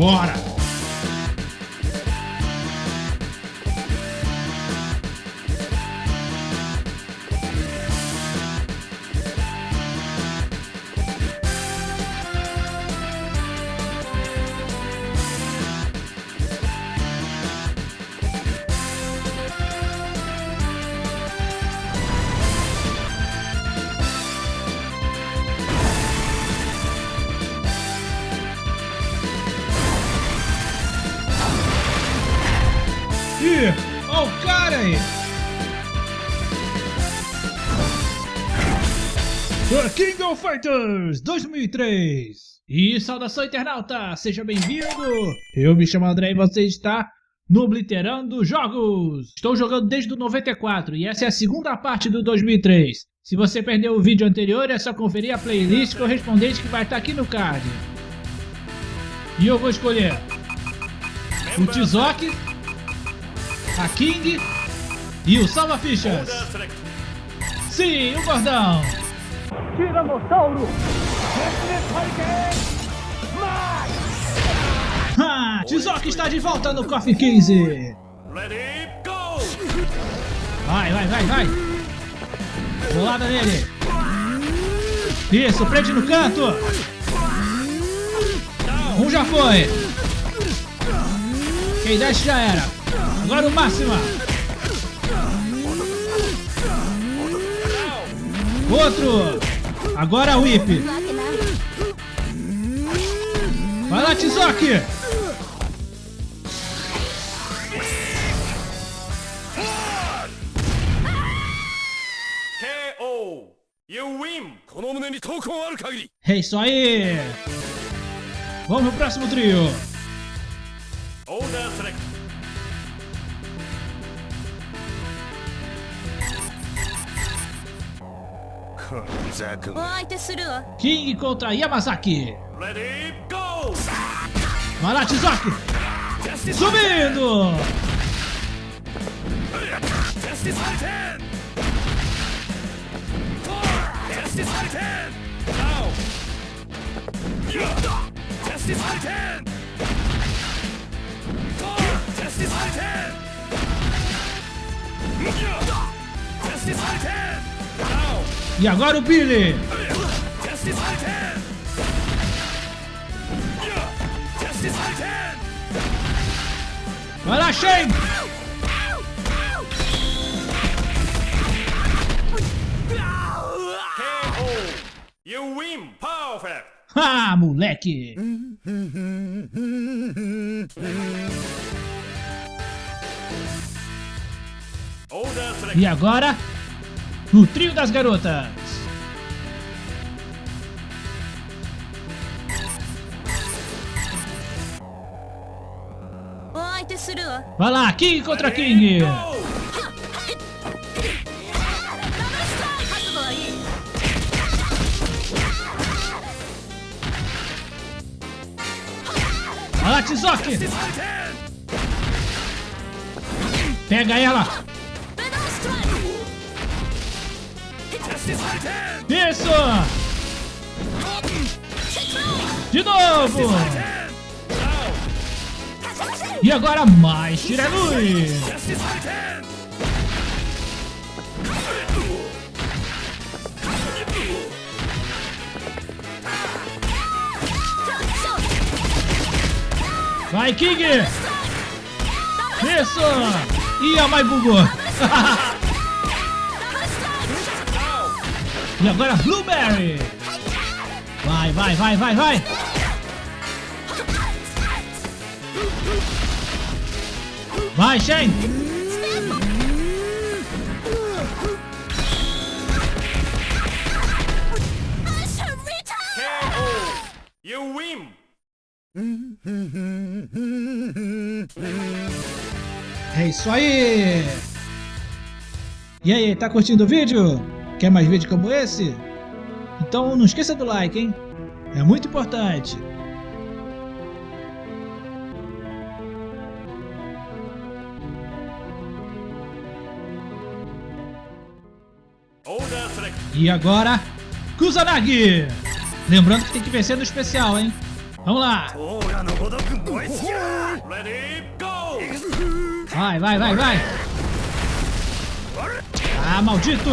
Bora! Ih, olha o cara aí! King of Fighters 2003! E saudação internauta, seja bem-vindo! Eu me chamo André e você está no Obliterando Jogos! Estou jogando desde o 94 e essa é a segunda parte do 2003. Se você perdeu o vídeo anterior é só conferir a playlist correspondente que vai estar aqui no card. E eu vou escolher o Tizoki, a King e o Salva Fichas. Sim, o gordão. Tiranossauro! Ha, Tizoki está de volta no Coffee 15. Ready, go! Vai, vai, vai, vai. Bolada nele. Isso, prende no canto. Um já foi. Quem desce já era. Agora o máximo Outro. Agora Whip. Vai lá, Tizoki. É isso aí! Vamos pro próximo trio! King contra Yamazaki. Ready, go! Vai lá, Tizoki. Subindo. Justice Titan! Justice Titan! Now! Justice Titan! Justice Titan! Justice Titan! E agora o Billy. Vai lá, Shane. You win! Perfect! Ah, moleque. E agora, no Trio das Garotas. Vai lá, King contra King! Vai lá, Tizoki! Pega ela! Isso. De novo. E agora mais Titan! Vai, King. Isso. Ih, a Mai bugou. E agora Blueberry. Vai, vai, vai, vai, vai. Vai. KO! You win! É isso aí. E aí, tá curtindo o vídeo? Quer mais vídeo como esse? Então não esqueça do like, hein? É muito importante. E agora, Kusanagi! Lembrando que tem que vencer no especial, hein? Vamos lá! Vai, vai, vai, vai! Ah, maldito!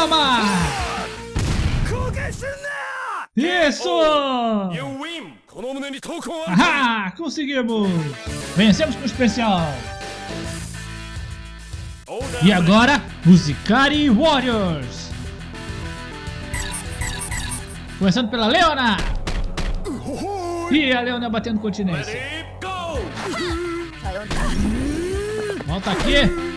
Toma! Isso! Ah, conseguimos! Vencemos com o especial! E agora, Musicari Warriors! Começando pela Leona! E a Leona batendo continência. Volta aqui!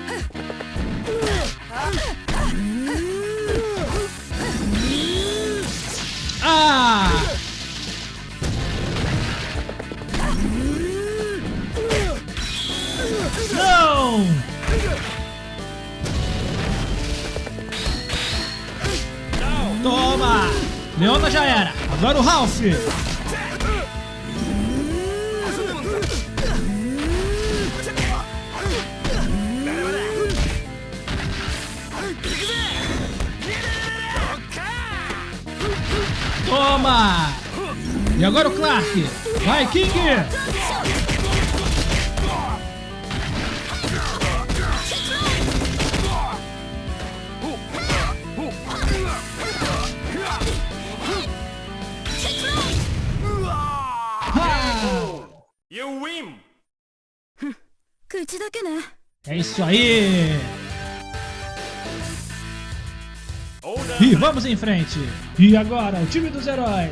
Leona já era! Agora o Ralph! Toma! E agora o Clark! Vai, King! You win! 口だけね É isso aí! Order E vamos em frente! E agora, o time dos heróis!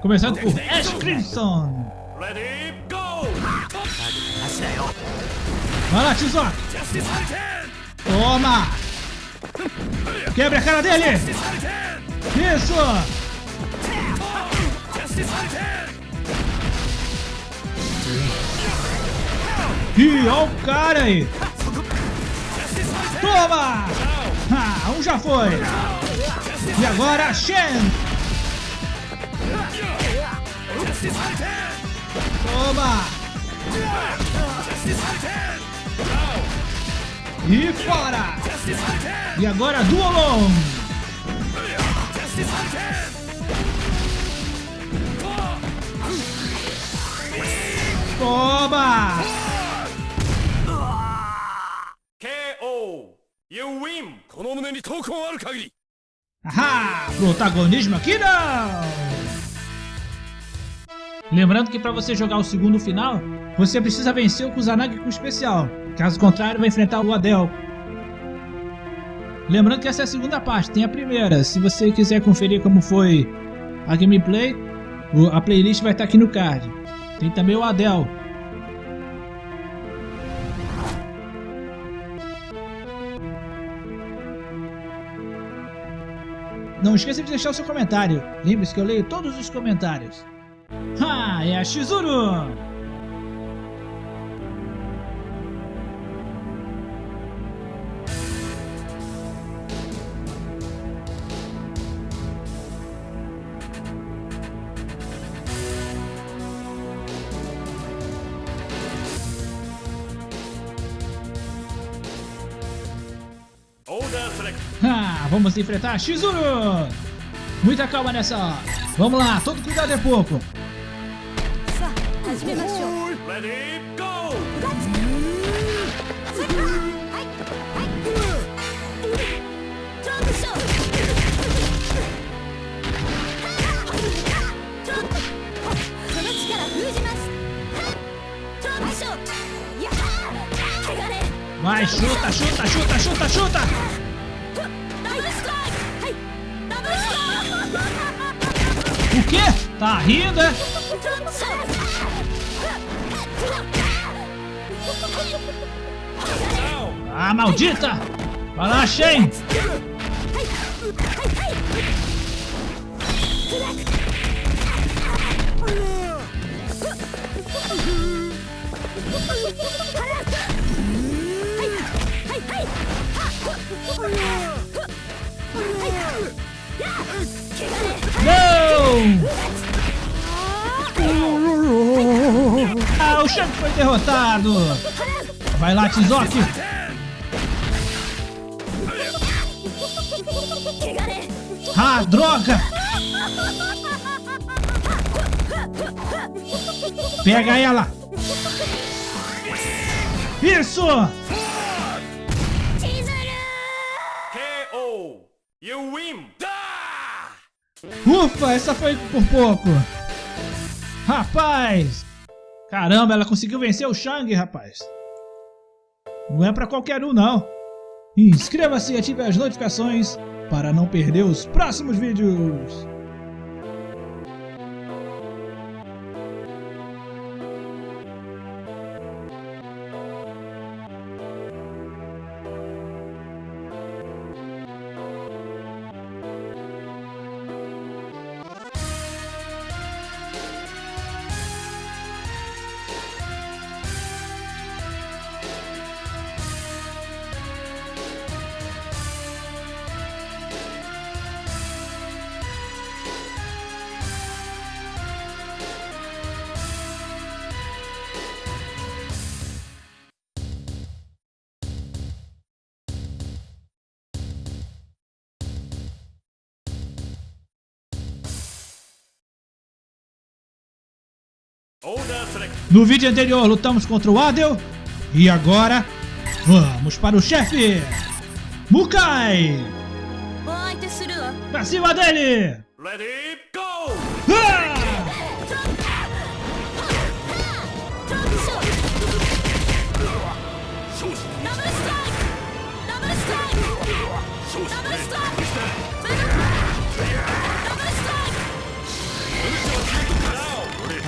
Começando por Ash Crimson! Ready, go! 足だよ Vai lá, Tizoc! Justice Hurricane Toma! Quebra a cara dele! Justice Hurricane Isso! E olha o cara aí! Toma! Ah, um já foi! E agora, Shen! Toma! E fora! E agora, Duolon! Toma! KO! You win! Haha! Protagonismo aqui não! Lembrando que para você jogar o segundo final, você precisa vencer o Kusanagi com especial. Caso contrário, vai enfrentar o Adel. Lembrando que essa é a segunda parte, tem a primeira. Se você quiser conferir como foi a gameplay, a playlist vai estar aqui no card. Tem também o Adel, Não esqueça de deixar o seu comentário. Lembre-se que eu leio todos os comentários. Ha, é a Shizuru! vamos enfrentar Shizuru! Muita calma nessa hora. Vamos lá, todo cuidado é pouco. Vai, chuta, chuta, chuta, chuta, chuta! O quê? Tá rindo, é? Ah, maldita! Vai lá, Shen! O Shen foi derrotado! Vai lá, Tizoki! Ah, droga! Pega ela! Isso! Ufa, essa foi por pouco. Rapaz! Caramba, ela conseguiu vencer o Shang, rapaz. Não é pra qualquer um, não. Inscreva-se e ative as notificações para não perder os próximos vídeos. No vídeo anterior lutamos contra o Adel e agora vamos para o chefe Mukai! Pra cima dele! Ready, go! Ah!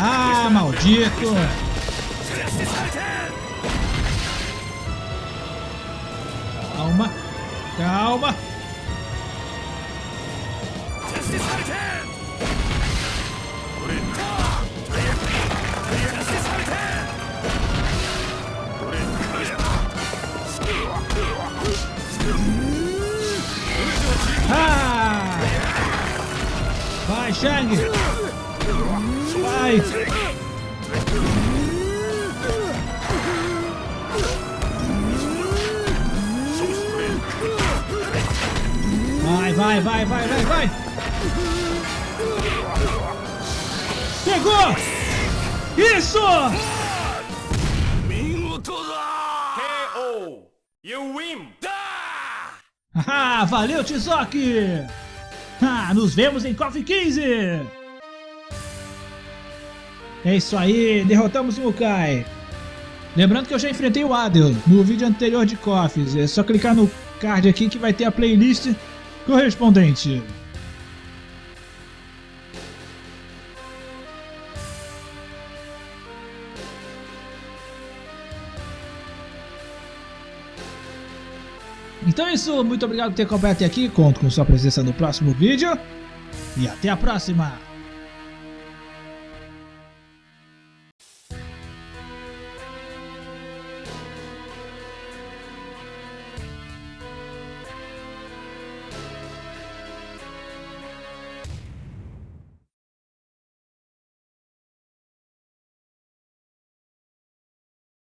Ah, maldito! Calma, calma. Ah! Vai, Shang! Vai, vai, vai, vai, vai, vai. Pegou! Isso! KO! You win! Ah, valeu, Tizoki! Ah, nos vemos em Coffee 15! É isso aí, derrotamos o Mukai. Lembrando que eu já enfrentei o Adel no vídeo anterior de Coffees. É só clicar no card aqui que vai ter a playlist correspondente. Então é isso, muito obrigado por ter acompanhado até aqui, conto com sua presença no próximo vídeo e até a próxima!